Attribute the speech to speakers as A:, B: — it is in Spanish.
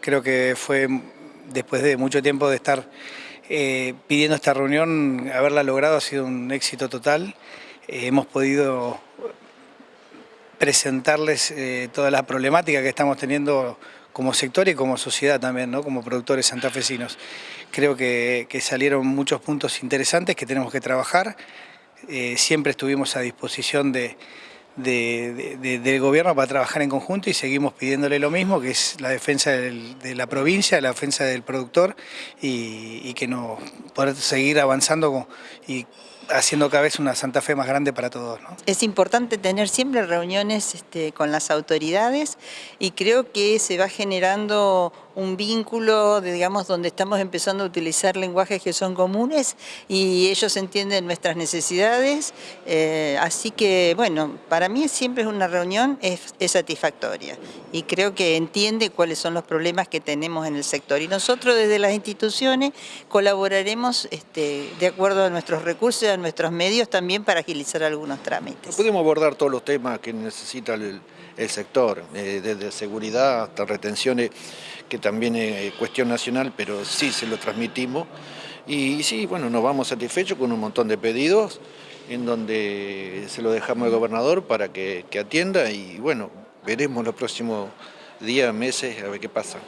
A: Creo que fue después de mucho tiempo de estar eh, pidiendo esta reunión, haberla logrado ha sido un éxito total. Eh, hemos podido presentarles eh, toda la problemática que estamos teniendo como sector y como sociedad también, ¿no? como productores santafesinos. Creo que, salieron muchos puntos interesantes que tenemos que trabajar. siempre estuvimos a disposición de, del gobierno para trabajar en conjunto y seguimos pidiéndole lo mismo, que es la defensa de la provincia, la defensa del productor y, que no poder seguir avanzando y haciendo cada vez una Santa Fe más grande para todos.
B: Es importante tener siempre reuniones este, con las autoridades y creo que se va generando un vínculo, digamos, donde estamos empezando a utilizar lenguajes que son comunes y ellos entienden nuestras necesidades. Eh, así que, bueno, para mí siempre es una reunión es, satisfactoria y creo que entiende cuáles son los problemas que tenemos en el sector. Y nosotros desde las instituciones colaboraremos este, de acuerdo a nuestros recursos y nuestros medios también para agilizar algunos trámites.
C: Podemos abordar todos los temas que necesita el, sector, eh, desde seguridad hasta retenciones que también es cuestión nacional, pero sí se lo transmitimos. Y, sí, bueno, nos vamos satisfechos con un montón de pedidos en donde se lo dejamos al gobernador para que atienda y bueno, veremos los próximos días, meses, a ver qué pasa.